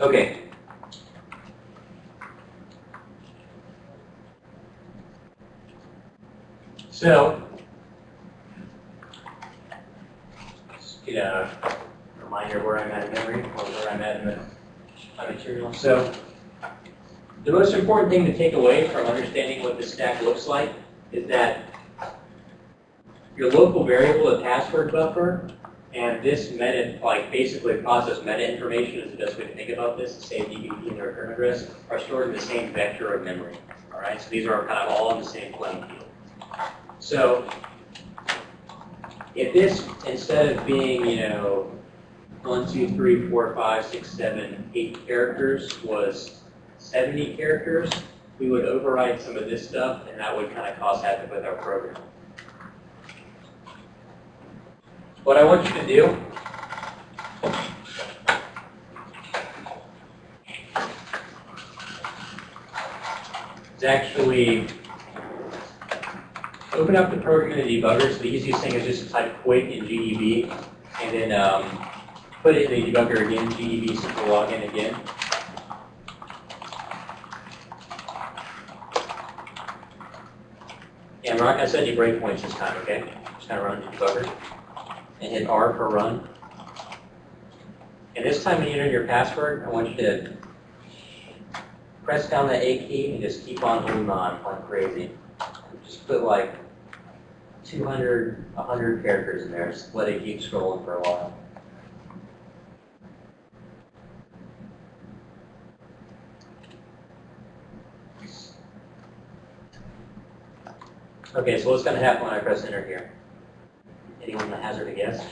Okay. So, just get a reminder where I'm at in memory, or where I'm at in the, material. So, the most important thing to take away from understanding what the stack looks like is that your local variable, the password buffer, and this meta, like basically process meta information is the best way to think about this, say DBP and their return address, are stored in the same vector of memory. All right, so these are kind of all in the same playing field. So if this, instead of being, you know, one, two, three, four, five, six, seven, eight characters was 70 characters, we would override some of this stuff, and that would kind of cause havoc with our program. What I want you to do is actually open up the program in the debugger. So the easiest thing is just to type quit in GDB and then um, put it in the debugger again, GDB simple login again. And we're not going to set any breakpoints this time, okay? Just kind of run the debugger and hit R for run. And this time when you enter your password, I want you to press down the A key and just keep on holding on like crazy. Just put like 200, 100 characters in there. Just let it keep scrolling for a while. Okay, so what's going to happen when I press enter here? Anyone that hazard a guess?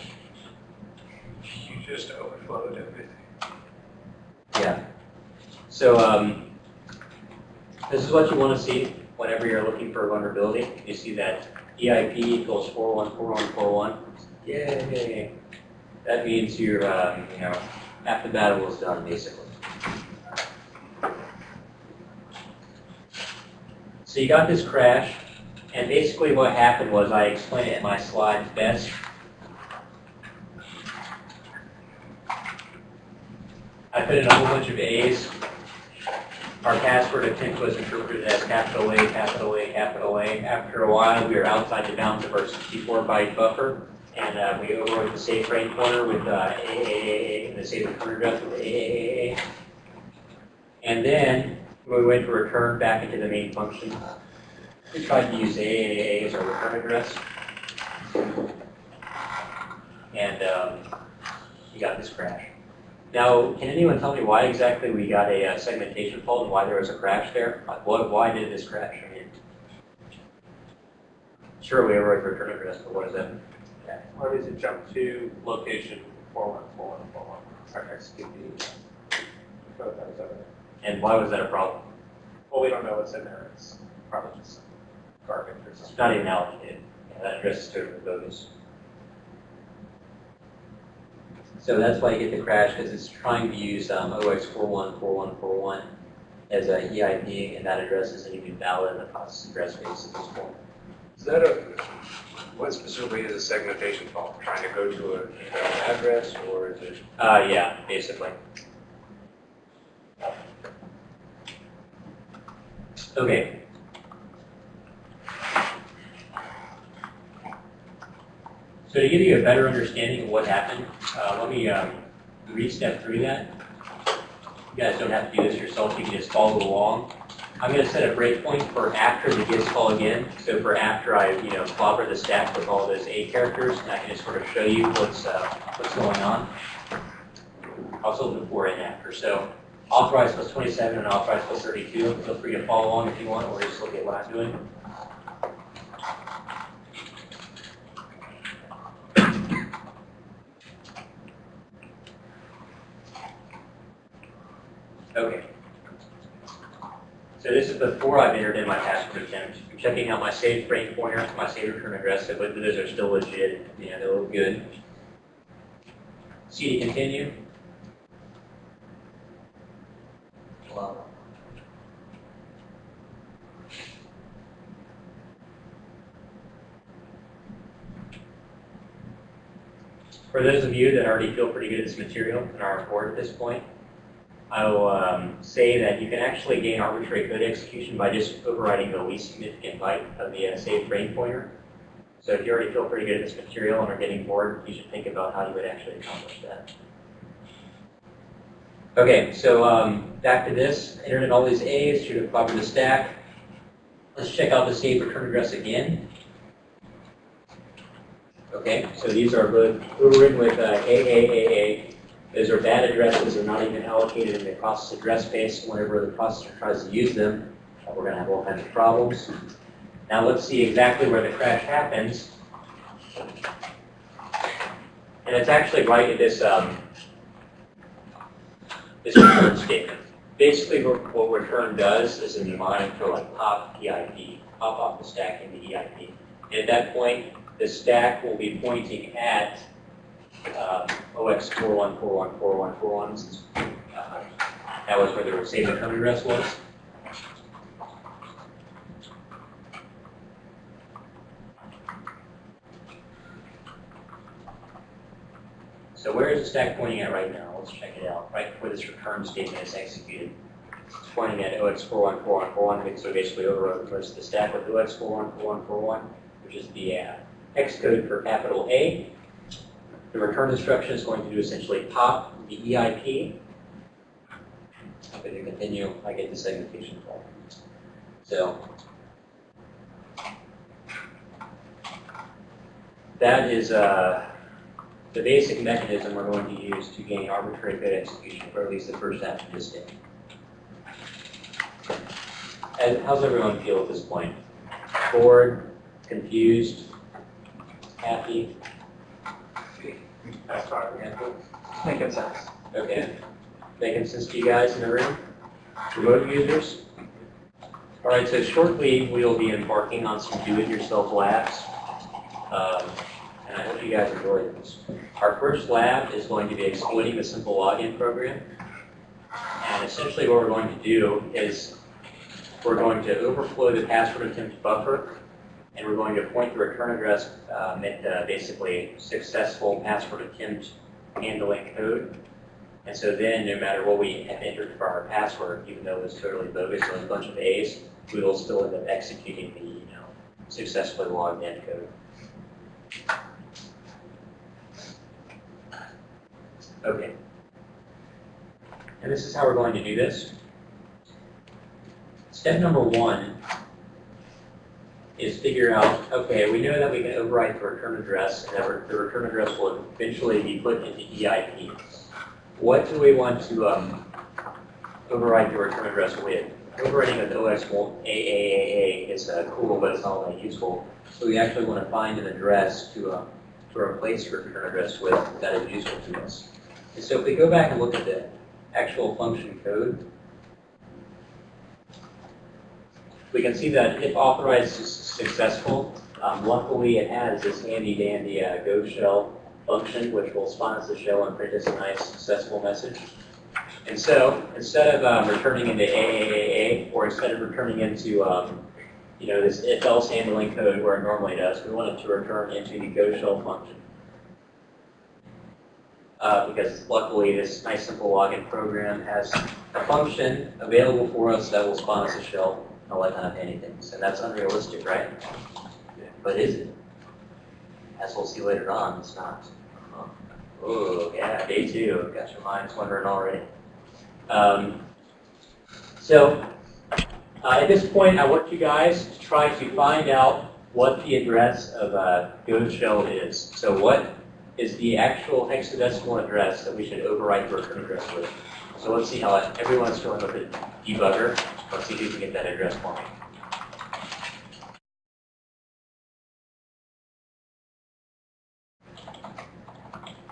You just overflowed everything. Yeah. So um, this is what you want to see whenever you're looking for a vulnerability. You see that EIP equals 414141. Yay! That means you're, um, you know, half the battle is done, basically. So you got this crash, and basically what happened was I explained it in my slides best. I put in a whole bunch of A's. Our password attempt was interpreted as capital A, capital A, capital A. After a while, we were outside the bounds of our 64-byte buffer, and uh, we overwrote the safe frame pointer with uh, AAA, and the safe return address with AAA. And then we went to return back into the main function. We tried to use AAA as our return address. And um, we got this crash. Now, can anyone tell me why exactly we got a uh, segmentation fault and why there was a crash there? Like, what, why did this crash? I mean, sure, we overrode return address, but what is that? Yeah. Why does it jump to location four one four one four one? Or excuse me. That was over there. And why was that a problem? Well, we don't know what's in there. It's probably just some garbage or It's something. not even allocated. That address is totally bogus. So that's why you get the crash, because it's trying to use um, OX414141 as a EIP, and that address isn't even valid in the process address space at this point. Is that a, what specifically is a segmentation fault? Trying to go to a- an address or is it? Uh, yeah, basically. Okay. So to give you a better understanding of what happened, uh, let me um, re-step through that. You guys don't have to do this yourself, you can just follow along. I'm going to set a breakpoint for after the gets call again. So for after I, you know, clobber the stack with all those A characters, and I can just sort of show you what's uh, what's going on. Also before and after. So authorized plus 27 and authorized plus 32. Feel free to follow along if you want, or just look at what I'm doing. Okay. So this is before I've entered in my password attempt. I'm checking out my saved frame pointer, my saved return address, so of those are still legit. you know, they look good. C to continue. Wow. For those of you that already feel pretty good at this material and are on at this point, I'll um, say that you can actually gain arbitrary code execution by just overriding the least significant byte of the uh, saved frame pointer. So if you already feel pretty good at this material and are getting bored, you should think about how you would actually accomplish that. Okay, so um, back to this. Entered in all these A's, should have covered the stack. Let's check out the save return address again. Okay, so these are both overridden with uh, AAAA. Those are bad addresses, they're not even allocated in the process address space. Whenever the processor tries to use them, uh, we're going to have all kinds of problems. Now let's see exactly where the crash happens. And it's actually right at this, um, this return statement. Basically, what what return does is a mnemonic for like pop EIP, pop off the stack into EIP. And at that point, the stack will be pointing at um, OX 41414141. since, uh, That was where the save return address was. So where is the stack pointing at right now? Let's check it out. Right before this return statement is executed. It's pointing at OX 414141, so basically overrode the rest of the stack with OX 414141, which is the uh, hex code for capital A. The return instruction is going to do essentially pop the EIP. Going to continue, I get the segmentation call. So that is uh, the basic mechanism we're going to use to gain arbitrary code execution for at least the first half of this day. And how's everyone feel at this point? Bored, confused, happy? That's. Making sense. Okay. Making sense to you guys in the room? Remote users? All right, so shortly we'll be embarking on some do-it-yourself labs. Um, and I hope you guys enjoy this. Our first lab is going to be exploiting the simple login program. And essentially what we're going to do is we're going to overflow the password attempt buffer and we're going to point the return address um, at uh, basically successful password attempt handling code. And so then, no matter what we have entered for our password, even though it was totally bogus, was a bunch of A's, we will still end up executing the, you know, successfully logged in code. Okay. And this is how we're going to do this. Step number one is figure out, okay, we know that we can overwrite the return address, and that the return address will eventually be put into EIP. What do we want to um, overwrite the return address with? Overwriting with OX AAAA is uh, cool, but it's not really useful. So we actually want to find an address to, uh, to replace the return address with that is useful to us. And so if we go back and look at the actual function code, we can see that if authorized is successful, um, luckily it has this handy dandy uh, Go shell function which will spawn us a shell and print us a nice successful message. And so instead of um, returning into AAAA or instead of returning into um, you know this if else handling code where it normally does, we want it to return into the Go shell function. Uh, because luckily this nice simple login program has a function available for us that will spawn us a shell that kind of handy things. And that's unrealistic, right? But is it? As we'll see later on, it's not. Oh, yeah, day two. Got your minds wondering already. Um, so, uh, at this point, I want you guys to try to find out what the address of a Go shell is. So, what is the actual hexadecimal address that we should overwrite the return address with? So, let's see how everyone's going with the debugger. Let's see if you can get that address for me.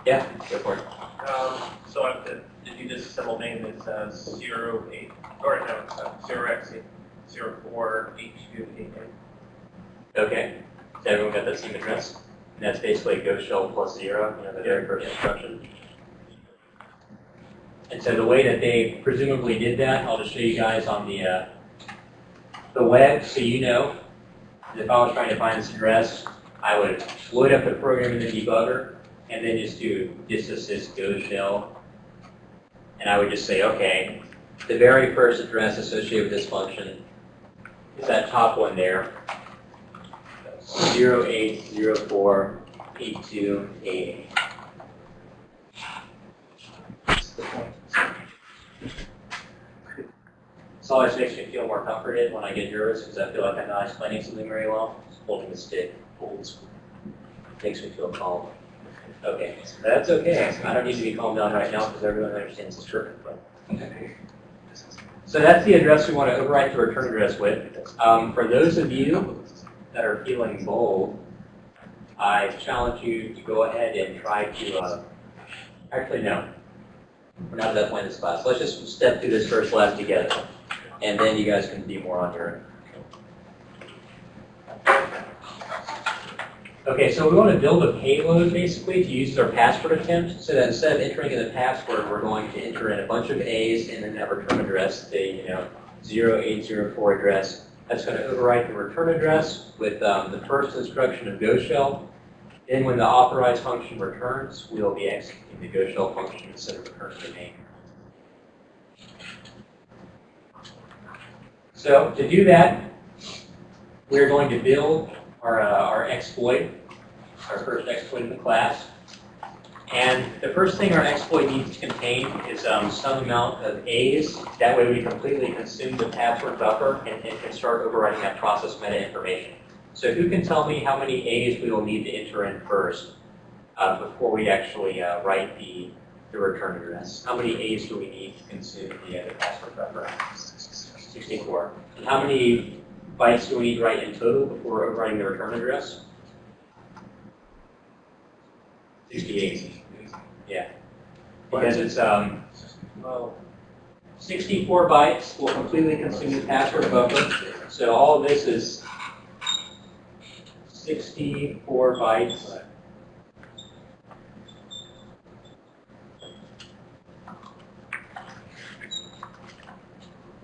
Yeah, go for it. Um, so I did, you just symbol name as zero eight, or no, it's uh, zero X eight, zero four eight two eight eight? Okay, so everyone got that same address? And that's basically go shell plus zero, you know, the very first instruction. And so the way that they presumably did that, I'll just show you guys on the, uh, the web, so you know. If I was trying to find this address, I would load up the program in the debugger, and then just do disassist go shell, And I would just say, okay, the very first address associated with this function is that top one there, 08048288. Always makes me feel more comforted when I get nervous because I feel like I'm not explaining something very well. Holding the stick, old school. Makes me feel calm. Okay, that's okay. I don't need to be calmed down right now because everyone understands the. But so that's the address we want to overwrite the return address with. Um, for those of you that are feeling bold, I challenge you to go ahead and try to, uh, actually no, we're not at that point in this class. Let's just step through this first lab together, and then you guys can be more on your. Okay, so we want to build a payload basically to use our password attempt, so that instead of entering in the password, we're going to enter in a bunch of A's and then that return address, the you know 0804 address. That's going to overwrite the return address with um, the first instruction of Go shell. Then when the authorized function returns, we'll be executing the Go shell function instead of returning the name. So to do that, we're going to build our, uh, our exploit, our first exploit in the class. And the first thing our exploit needs to contain is um, some amount of A's. That way we completely consume the password buffer and, and can start overwriting that process meta information. So who can tell me how many A's we will need to enter in first uh, before we actually uh, write the, the return address? How many A's do we need to consume the, uh, the password buffer? 64. And how many bytes do we need to write in total before overwriting the return address? 68. Yeah. Because it's um, well, 64 bytes will completely consume the password buffer. So all of this is 64 bytes.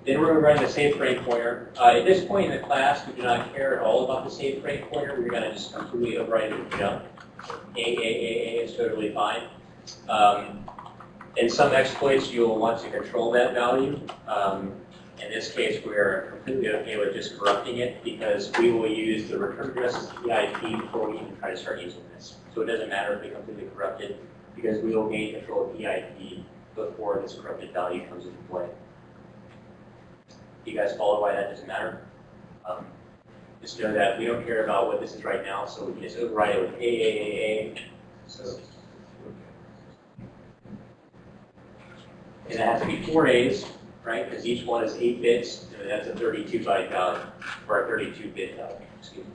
Then we're going to run the save frame pointer. Uh, at this point in the class, we do not care at all about the save frame pointer. We're going to just completely overwrite it with jump. A, A, A, A is totally fine. Um, in some exploits, you'll want to control that value. Um, in this case, we're completely okay with just corrupting it because we will use the return address as PIP before we even try to start using this. So it doesn't matter if we completely corrupt it because we will gain control of PIP before this corrupted value comes into play. You guys follow why that doesn't matter? Um, just know that we don't care about what this is right now, so we can just override it with AAAA. So, and it has to be four A's, right? Because each one is eight bits, and that's a 32 byte value, or a 32 bit value, excuse me.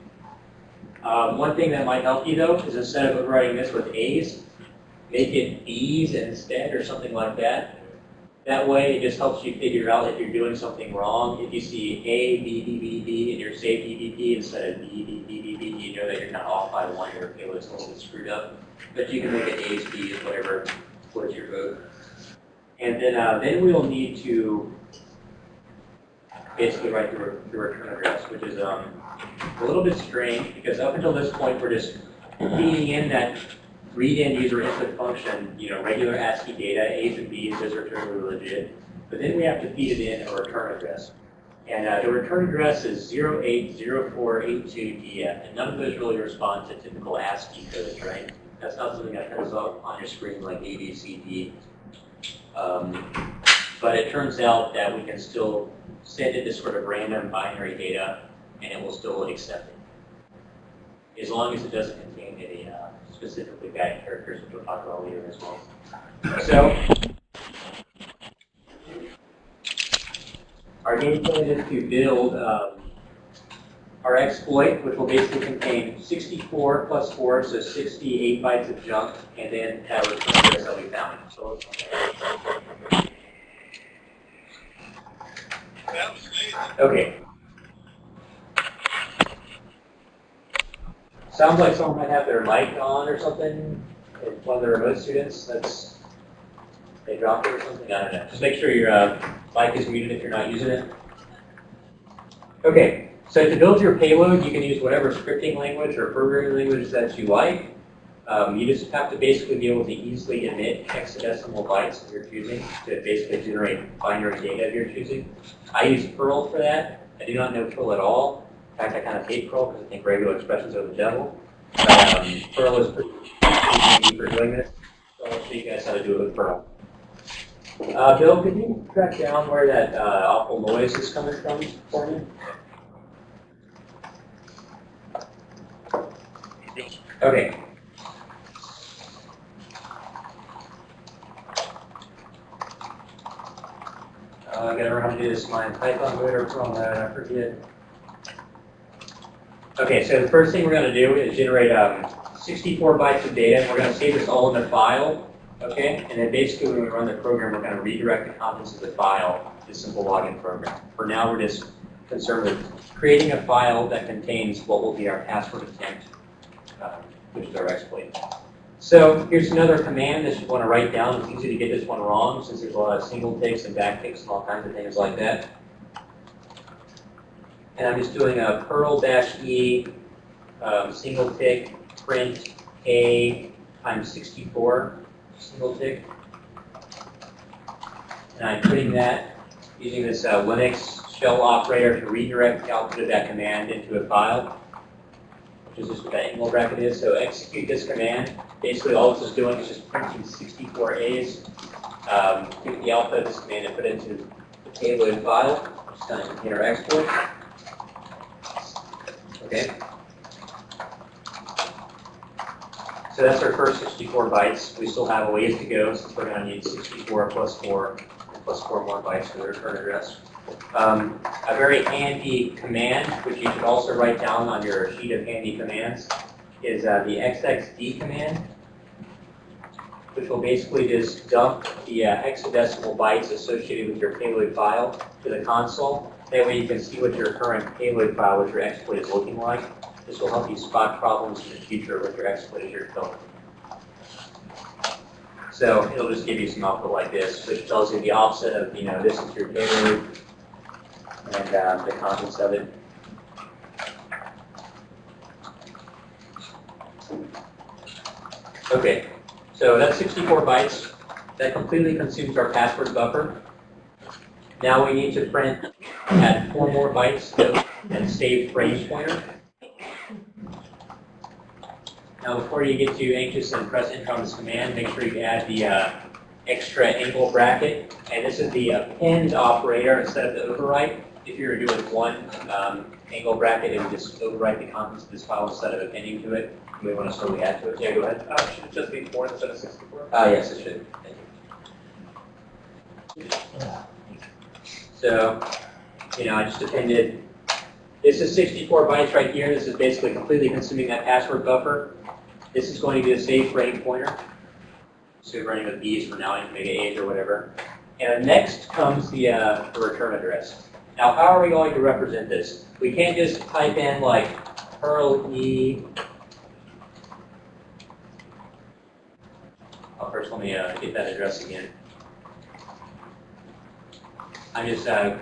Um, one thing that might help you though is instead of overriding this with A's, make it B's instead or something like that. That way, it just helps you figure out if you're doing something wrong. If you see A, B, B, B, B, and you're saved BBB instead of B, B, B, B, B, you know that you're not off by one, your payload's a little bit screwed up. But you can make it A's, B's, whatever floats your boat. And then, uh, then we'll need to basically write the, re the return address, which is um, a little bit strange because up until this point, we're just feeding in that read-in user input function, you know, regular ASCII data, A's and B's, those are totally legit. But then we have to feed it in a return address. And uh, the return address is 080482DF, and none of those really respond to typical ASCII codes, right? That's not something that comes up on your screen like A, B, C, D. Um, but it turns out that we can still send it this sort of random binary data, and it will still accept it. As long as it doesn't contain any uh, specifically bad characters, which we'll talk about later as well. So, our game plan is to build um, our exploit, which will basically contain 64 plus 4, so 68 bytes of junk, and then that return address that we found. So, okay. Sounds like someone might have their mic on or something. If one of the remote students, that's they dropped it or something. I don't know. Just make sure your uh, mic is muted if you're not using it. Okay, so to build your payload, you can use whatever scripting language or programming language that you like. Um, you just have to basically be able to easily emit hexadecimal bytes of your choosing to basically generate binary data of your choosing. I use Perl for that. I do not know Perl at all. In fact, I kind of hate Perl because I think regular expressions are the devil. Um, Perl is pretty for doing this. So I'll show you guys how to do it with Perl. Uh, Bill, could you track down where that uh, awful noise is coming from for me? Okay. Uh, I gotta remember how to do this in my Python mode from that, I forget. Okay, so the first thing we're gonna do is generate um, 64 bytes of data. We're gonna save this all in a file, okay? And then basically when we run the program, we're gonna redirect the contents of the file to simple login program. For now, we're just concerned with creating a file that contains what will be our password attempt, um, which is our exploit. So here's another command that you want to write down. It's easy to get this one wrong since there's a lot of single ticks and back ticks and all kinds of things like that. And I'm just doing a Perl dash E um, single tick print A times 64 single tick. And I'm putting that using this uh, Linux shell operator to redirect the output of that command into a file, which is just what that angle bracket is. So execute this command. Basically, all this is doing is just printing 64 A's, um, the output of this command and put it into the payload file, which is done in container export. Okay. So that's our first 64 bytes. We still have a ways to go since we're going to need 64 plus 4 plus 4 more bytes for the return address. Um, a very handy command, which you should also write down on your sheet of handy commands, is uh, the xxd command, which will basically just dump the uh, hexadecimal bytes associated with your payload file to the console. That way you can see what your current payload file, what your exploit is looking like. This will help you spot problems in the future with your exploit as you're building. So it'll just give you some output like this, which tells you the offset of, you know, this is your payload and uh, the contents of it. Okay, so that's 64 bytes. That completely consumes our password buffer. Now we need to print, add four more bytes and save frame pointer. Now before you get too anxious and press enter on this command, make sure you add the uh, extra angle bracket. And this is the append operator instead of the overwrite. If you were doing one um, angle bracket, it would just overwrite the contents of this file instead of appending to it. You may want to slowly add to it. Yeah, go ahead. Uh, should it just be four instead of sixty-four? Ah, yes, it should. Thank you. So, you know, I just appended, this is 64 bytes right here. This is basically completely consuming that password buffer. This is going to be the save frame pointer. So we're running with B's for now, you A's or whatever. And next comes the, uh, the return address. Now, how are we going to represent this? We can't just type in like Perl E. Oh, first, let me uh, get that address again. I'm just uh,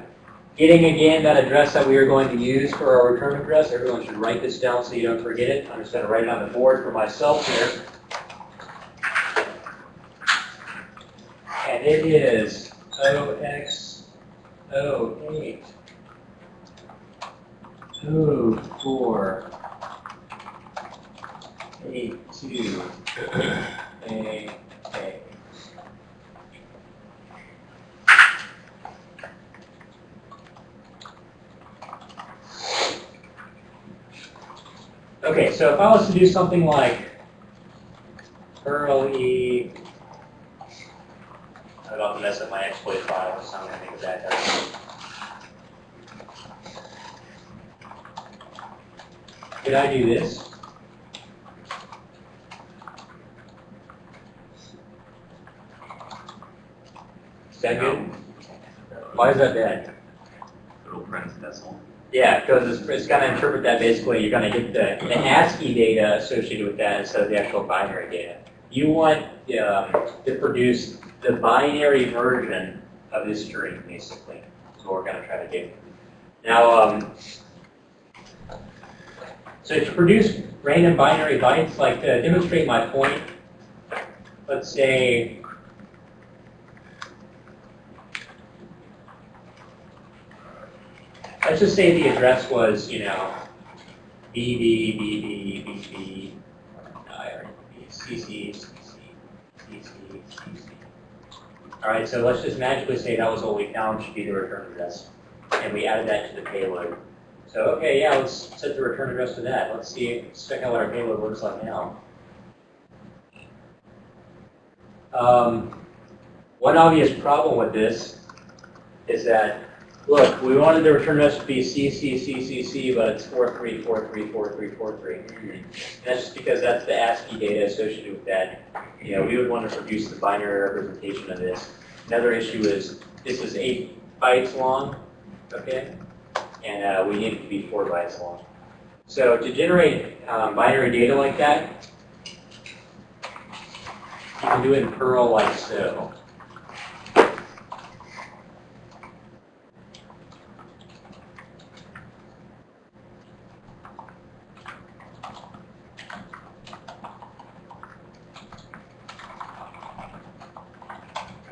getting again that address that we are going to use for our return address. Everyone should write this down so you don't forget it. I'm just going to write it on the board for myself here. And it is 0x08 04 82 A A. Okay, so if I was to do something like Perl E, I'm about to mess up my exploit file, so I'm going to make a bad typo. Could I do this? Is that good? Why is that bad? Little print decimal. Yeah, because it's, it's going to interpret that basically, you're going to get the, the ASCII data associated with that instead of the actual binary data. You want um, to produce the binary version of this string, basically, is what we're going to try to do. Now, um, So to produce random binary bytes, like to demonstrate my point, let's say let's just say the address was, you know, BB, BB, BB, uh, CC, CC, CC, CC. All right, so let's just magically say that was what we found should be the return address, and we added that to the payload. So okay, yeah, let's set the return address to that. Let's see, let's check out what our payload looks like now. Um, one obvious problem with this is that, look, we wanted the return address to be CCCCC, but it's 43434343. That's just because that's the ASCII data associated with that. You know, we would want to produce the binary representation of this. Another issue is this is eight bytes long, okay? And uh, we need it to be four bytes long. So to generate um, binary data like that, you can do it in Perl like so.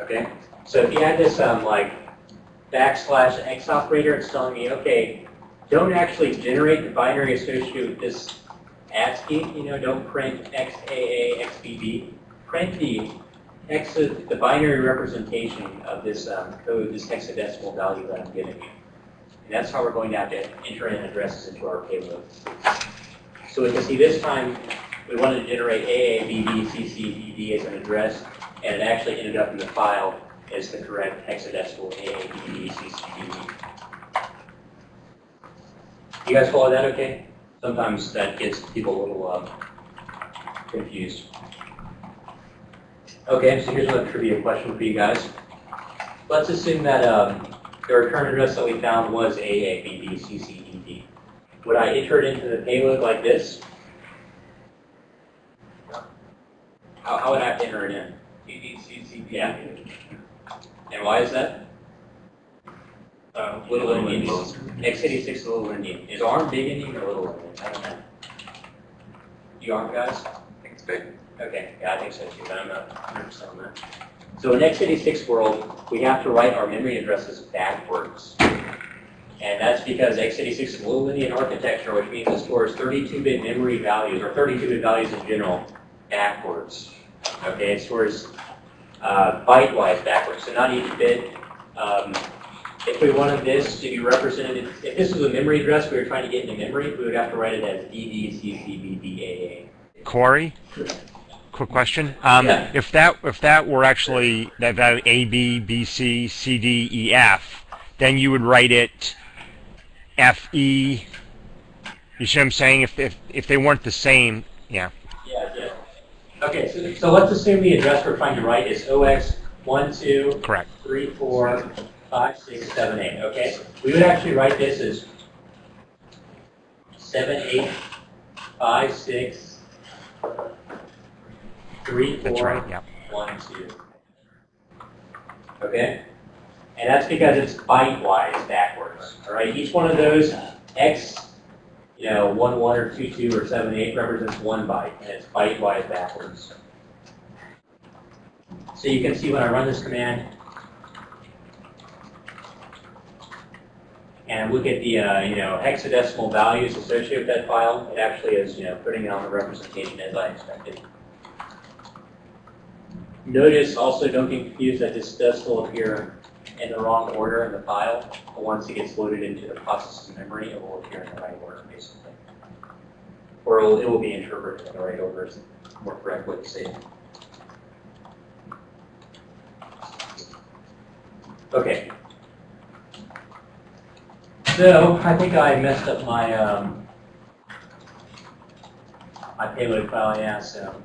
Okay, so if you had this um, like backslash x operator, it's telling me, okay, don't actually generate the binary associated with this ASCII, you know, don't print XAA, XBB. Print the X, the binary representation of this um, code, this hexadecimal value that I'm giving you. And that's how we're going to have to enter in addresses into our payload. So we can see this time we wanted to generate AA, BB, CC, as an address, and it actually ended up in the file as the correct hexadecimal AA, BB, You guys follow that okay? Sometimes that gets people a little um, confused. Okay, so here's another trivia question for you guys. Let's assume that um, the return address that we found was AA, BB, CC, DD. Would I enter it into the payload like this? How, how would I enter it in? DDCCD. Yeah. And why is that? Uh, Little Indian. X86 is Little Indian. Is ARM big Indian or Little Indian? I don't know. You ARM guys? I think it's big. Okay, yeah, I think so too, but I'm not 100% on that. So in x86 world, we have to write our memory addresses backwards. And that's because x86 is a little Indian architecture, which means it stores 32-bit memory values, or 32-bit values in general, backwards. Okay, it stores uh, byte-wise backwards, so not each bit. Um, if we wanted this to be represented, if this was a memory address we were trying to get into memory, we would have to write it as DDCCBDAA. Corey, quick question. Um, Yeah. If that if that were actually that value A B B C C D E F, then you would write it F E. You see what I'm saying? If if if they weren't the same, yeah. Yeah, yeah. Okay, so, so let's assume the address we're trying to write is OX one, two, Correct. three, four, five, six, seven, eight, okay? We would actually write this as seven, eight, five, six, three, four, right. Yeah. one, two. Okay? And that's because it's byte-wise backwards, all right? Each one of those X, you know, one, one, or two, two, or seven, eight represents one byte, and it's byte-wise backwards. So you can see when I run this command, and look at the, uh, you know, hexadecimal values associated with that file, it actually is, you know, putting it on the representation as I expected. Notice also don't get confused that this does still appear in the wrong order in the file, but once it gets loaded into the process's memory, it will appear in the right order, basically. Or it will, it will be interpreted in the right order is more correct way to say. Okay. So, I think I messed up my, um, my payload file, yeah, so.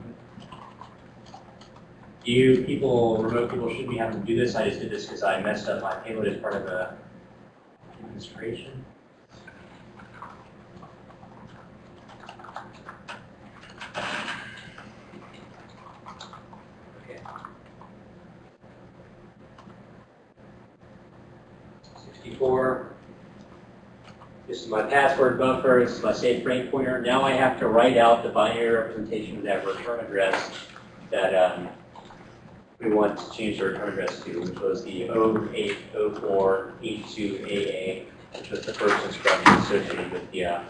You people, remote people shouldn't be having to do this. I just did this because I messed up my payload as part of a demonstration. Okay. Sixty-four. This is my password buffer, this is my safe frame pointer. Now I have to write out the binary representation of that return address that um, we want to change the return address to, which was the 0804E2AA, which was the first instruction associated with the, uh,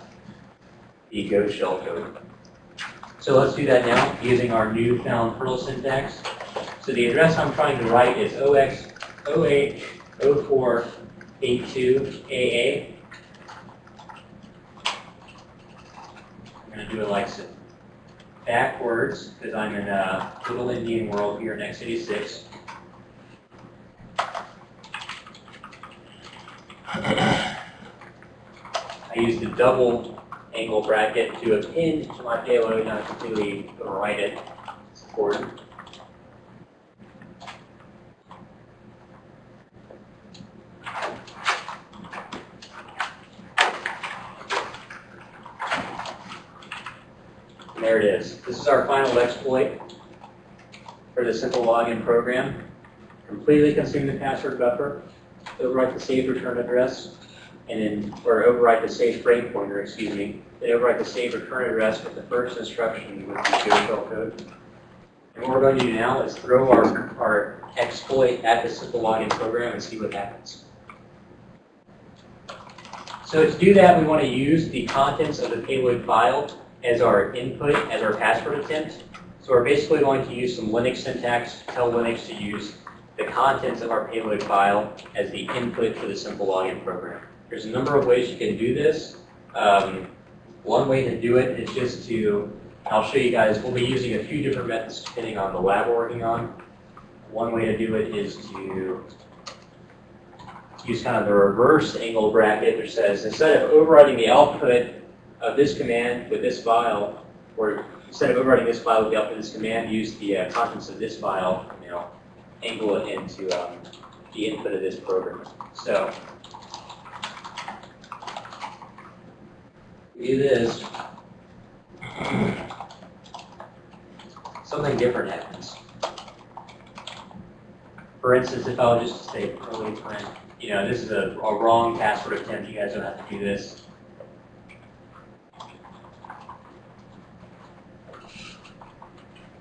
the Go shell code. So let's do that now using our newfound Perl syntax. So the address I'm trying to write is 0x 080482AA. I'm going to do it like so. Backwards, because I'm in a little Indian world here in X86. I use the double angle bracket to append to my payload, not completely overwrite it. It's important. There it is. Is our final exploit for the simple login program. Completely consume the password buffer, overwrite the saved return address, and then, or overwrite the saved frame pointer, excuse me, then overwrite the saved return address with the first instruction with the Go shell code. And what we're going to do now is throw our, our exploit at the simple login program and see what happens. So to do that, we want to use the contents of the payload file as our input, as our password attempt. So we're basically going to use some Linux syntax tell Linux to use the contents of our payload file as the input for the simple login program. There's a number of ways you can do this. Um, one way to do it is just to, I'll show you guys, we'll be using a few different methods depending on the lab we're working on. One way to do it is to use kind of the reverse angle bracket, which says instead of overriding the output of this command with this file, or instead of overriding this file with the output of this command, use the uh, contents of this file, you know, angle it into um, the input of this program. So we do this, something different happens. For instance, if I'll just say early print, you know, this is a, a wrong password attempt, you guys don't have to do this.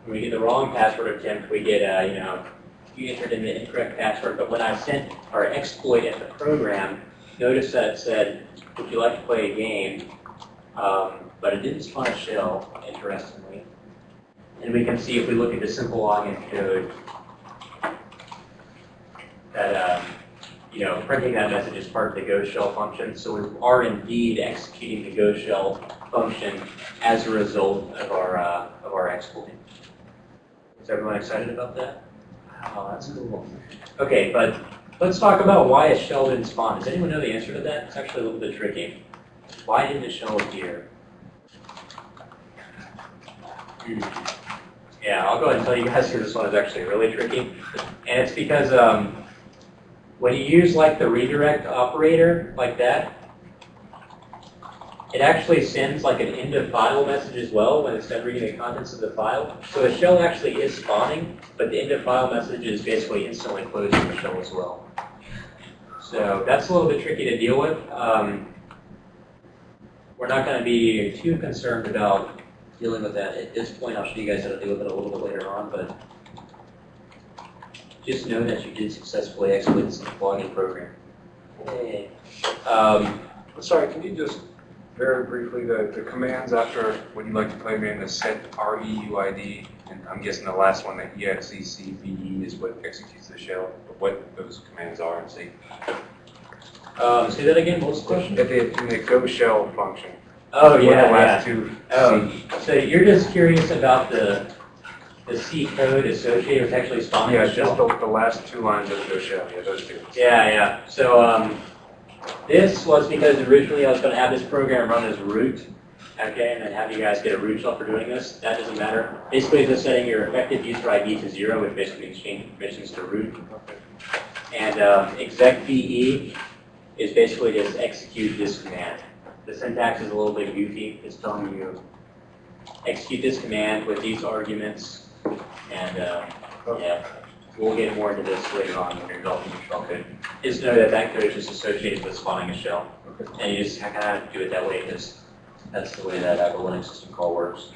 When we get the wrong password attempt, we get, uh, you know, you entered in the incorrect password, but when I sent our exploit at the program, notice that it said, would you like to play a game? Um, but it didn't spawn a shell, interestingly. And we can see if we look at the simple login code, that, um, you know, printing that message is part of the Go shell function. So we are indeed executing the Go shell function as a result of our, uh, of our exploit. Is everyone excited about that? Oh, that's cool. Okay, but let's talk about why a shell didn't spawn. Does anyone know the answer to that? It's actually a little bit tricky. Why didn't a shell appear? Yeah, I'll go ahead and tell you guys here this one is actually really tricky. And it's because um, when you use like the redirect operator like that, it actually sends like an end of file message as well when it's done reading the contents of the file. So a shell actually is spawning, but the end of file message is basically instantly closing the shell as well. So that's a little bit tricky to deal with. Um, we're not going to be too concerned about dealing with that at this point. I'll show you guys how to deal with it a little bit later on, but just know that you did successfully exploit this logging program. Yay. Um, Sorry, can you just very briefly, the, the commands after when you like to play man, the set REUID, and I'm guessing the last one, the EXECVE is what executes the shell, but what those commands are and see. um, say that again, what was the question? At the, in the go shell function. Oh, the yeah, yeah. last two Oh, so you're just curious about the, the C code associated with actually spawning Yeah, just shell? the, the last two lines of the go shell, yeah, those two. Yeah, yeah. So um, this was because originally I was going to have this program run as root, okay, and then have you guys get a root shell for doing this. That doesn't matter. Basically, it's just setting your effective user ID to zero, which basically means changing permissions to root. And um, execve is basically just execute this command. The syntax is a little bit goofy. It's telling you execute this command with these arguments, and uh, yeah, we'll get more into this later on when you're developing your shell code. Just know that that code is just associated with spawning a shell. And you just kind of have to do it that way because that's the way that uh, the Linux system call works.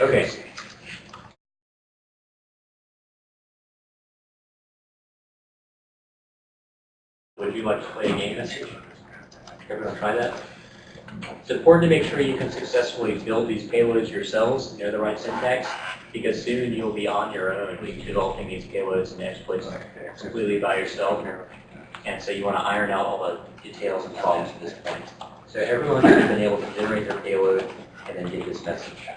Okay. Would you like to play a game message? Everyone try that? It's important to make sure you can successfully build these payloads yourselves, know the right syntax, because soon you'll be on your own developing these payloads and exploits completely by yourself. And so you want to iron out all the details and problems at this point. So everyone should have been able to generate their payload and then get this message.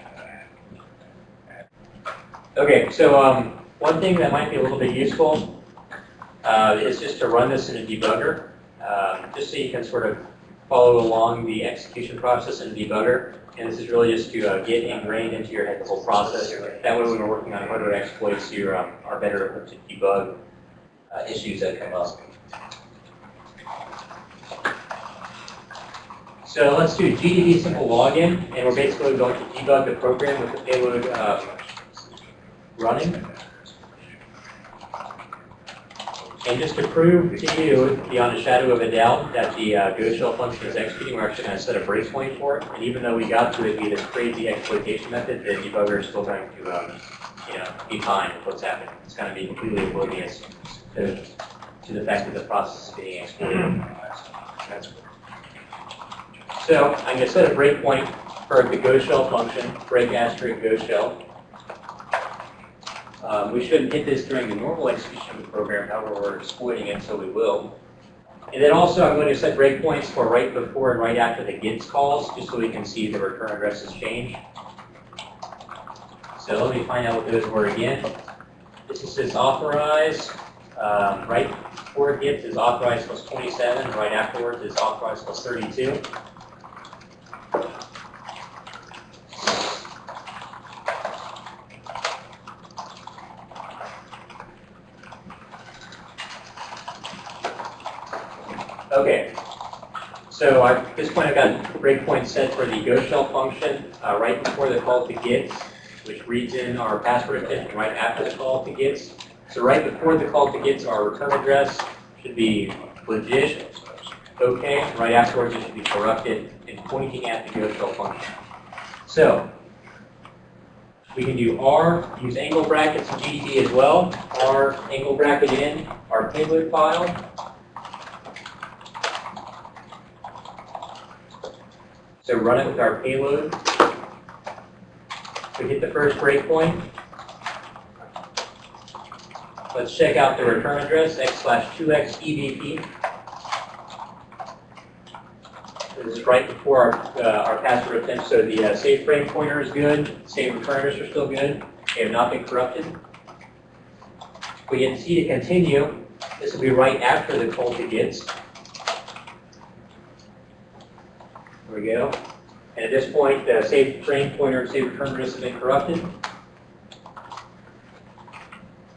Okay, so um, one thing that might be a little bit useful uh, is just to run this in a debugger, um, just so you can sort of follow along the execution process in debugger. And this is really just to uh, get ingrained into your head the whole process. That way when we're working on hardware exploits, you um, are better equipped to debug uh, issues that come up. So let's do GDB simple login, and we're basically going to debug the program with the payload uh, running. And just to prove to you, beyond a shadow of a doubt, that the uh, Go shell function is executing, we're actually going to set a breakpoint for it. And even though we got to it via this crazy exploitation method, the debugger is still going to, um, you know, be fine with what's happening. It's going to be completely oblivious to, to the fact that the process is being exploited. So I'm going to set a breakpoint for the Go shell function, break asterisk Go shell. Um, we shouldn't hit this during the normal execution of the program, however, we're exploiting it, so we will. And then also, I'm going to set breakpoints for right before and right after the GITS calls, just so we can see the return addresses change. So let me find out what those were again. This is says authorize, um, right before GITS is authorized plus 27, right afterwards is authorized plus 32. Okay. So at this point, I've got breakpoint set for the Go shell function uh, right before the call to GITS, which reads in our password attention right after the call to GITS. So right before the call to GITS, our return address should be legit, okay. Right afterwards, it should be corrupted and pointing at the Go shell function. So we can do R, use angle brackets GDB as well. R angle bracket in our payload file. So run it with our payload. We hit the first breakpoint. Let's check out the return address, x slash 2x EVP. This is right before our, uh, our password attempt, so the uh, save frame pointer is good, save return address are still good, they have not been corrupted. We hit C to continue. This will be right after the call to gets. Go. And at this point, the save frame pointer and save return address have been corrupted.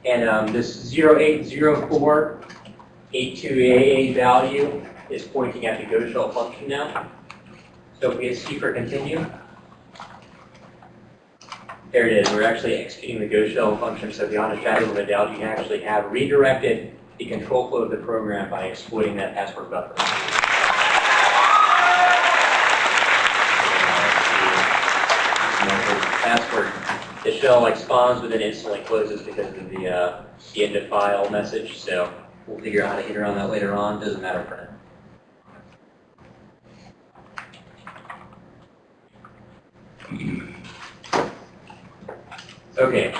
And um, this 080482AA value is pointing at the Go shell function now. So if we hit C for continue, there it is. We're actually executing the Go shell function. So beyond a shadow of a doubt, you can actually have redirected the control flow of the program by exploiting that password buffer. Shell like spawns but then instantly closes because of the, uh, the end of file message. So we'll figure out how to get around that later on. Doesn't matter for now. Okay.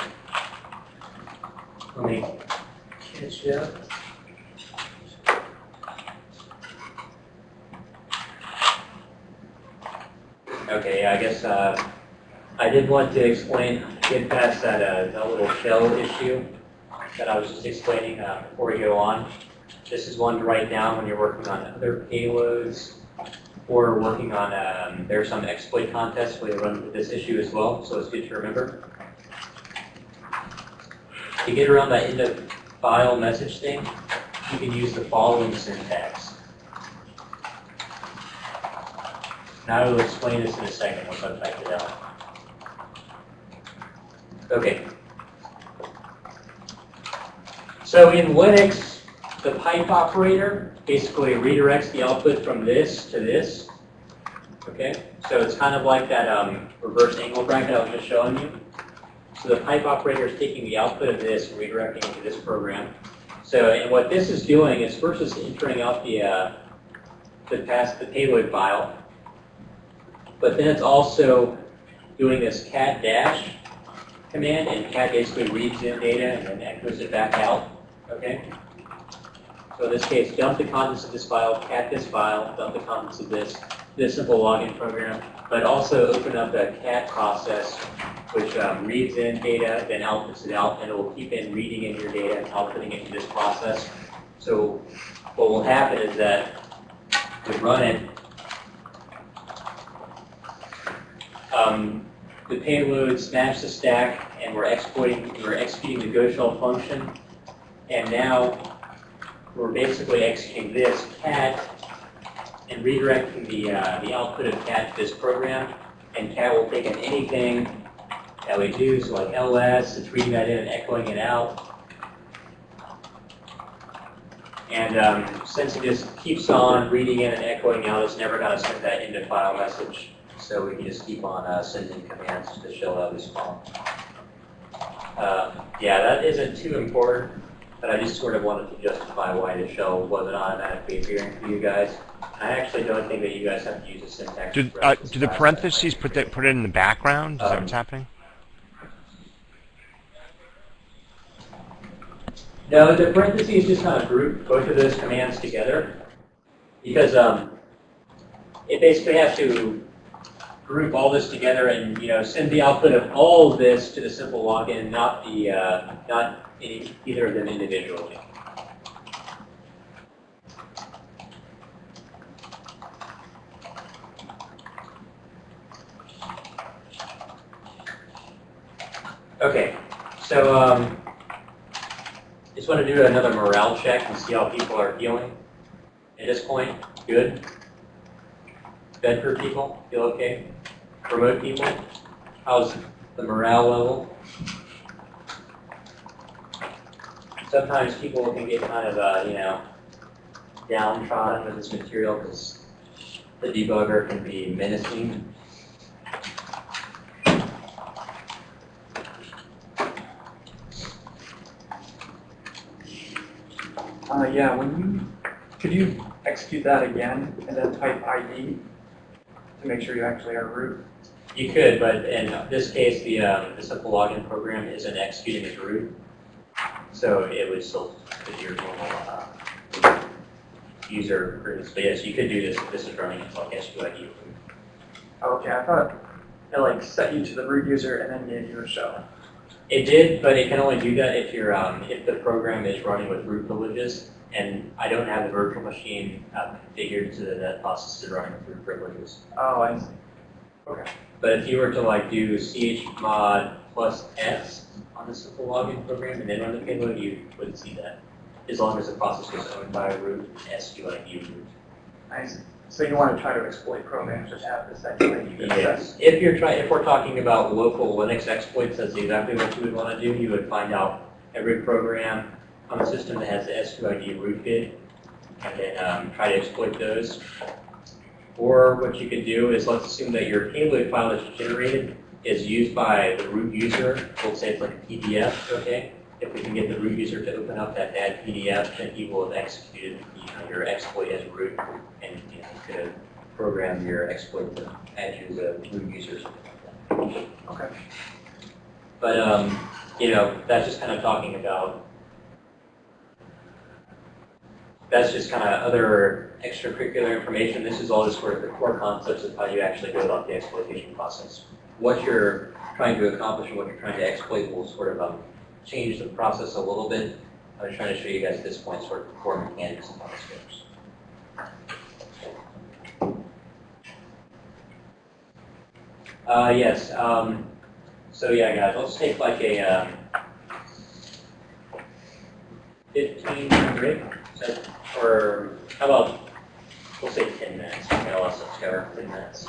Let me catch up. Okay, I guess uh, I did want to explain, get past that, uh, that little shell issue that I was just explaining uh, before we go on. This is one to write down when you're working on other payloads or working on, um, there are some exploit contests where they run into this issue as well, so it's good to remember. To get around that end of file message thing, you can use the following syntax. Now I will explain this in a second once I've typed it out. Okay. So in Linux, the pipe operator basically redirects the output from this to this. Okay, so it's kind of like that um, reverse angle bracket I was just showing you. So the pipe operator is taking the output of this and redirecting it to this program. So, and what this is doing is first it's entering out the, uh, the pass the payload file, but then it's also doing this cat dash command, and cat basically reads in data and then echoes it back out. Okay. So in this case, dump the contents of this file, cat this file, dump the contents of this, this simple login program, but also open up a cat process which um, reads in data, then outputs it out, and it will keep in reading in your data and outputting it into this process. So what will happen is that we run it, um, the payload smashed the stack, and we're exploiting, we're executing the Go shell function, and now we're basically executing this cat and redirecting the uh, the output of cat to this program, and cat will take in anything that we do, so like ls, it's reading that in and echoing it out. And um, since it just keeps on reading in and echoing out, it's never going to send that into file message. So we can just keep on uh, sending commands to the shell out this. Uh, yeah, that isn't too important, but I just sort of wanted to justify why the shell wasn't automatically appearing for you guys. I actually don't think that you guys have to use a syntax. Do, uh, do the parentheses put that put it in the background? Is that Um, what's happening? No, the parentheses just kind of group both of those commands together because um, it basically has to group all this together and you know send the output of all of this to the simple login, not the uh, not any, either of them individually. Okay, so um, just want to do another morale check and see how people are feeling. At this point, good. Bedford people, feel okay? Remote people, how's the morale level? Sometimes people can get kind of, uh, you know, downtrodden with this material because the debugger can be menacing. Uh, yeah, when you, could you execute that again and then type ID to make sure you actually are root? You could, but in this case, the, um, the simple login program isn't executing as root. So it would still be your normal, uh, user root. But yes, you could do this if this is running like SUID root. Okay, I thought it like set you to the root user and then gave you a shell. It did, but it can only do that if you're, um, if the program is running with root privileges. And I don't have the virtual machine uh, configured so that that process is running with root privileges. Oh, I see. But if you were to like do chmod plus s on the simple login program and then run the payload, you wouldn't see that. As long as the process was owned by a root, SUID root. I see. So you want to try to exploit programs that have this actually. Yes. If you're trying, if we're talking about local Linux exploits, that's exactly what you would want to do. You would find out every program on the system that has the root rootkit and then um, try to exploit those. Or what you could do is let's assume that your payload file that's generated is used by the root user. We'll say it's like a PDF, okay? If we can get the root user to open up that bad PDF, then he will have executed you your exploit as root, and you know, could program your exploit to add you root user or something like. Okay. But um, you know, that's just kind of talking about. That's just kind of other extracurricular information. This is all just sort of the core concepts of how you actually go about the exploitation process. What you're trying to accomplish and what you're trying to exploit will sort of um, change the process a little bit. I was trying to show you guys at this point sort of the core mechanics of how this works. Uh, yes, um, so yeah, guys, let's take like a, um, fifteen minute break, or how about, we'll say ten minutes, you know, let's go, ten minutes.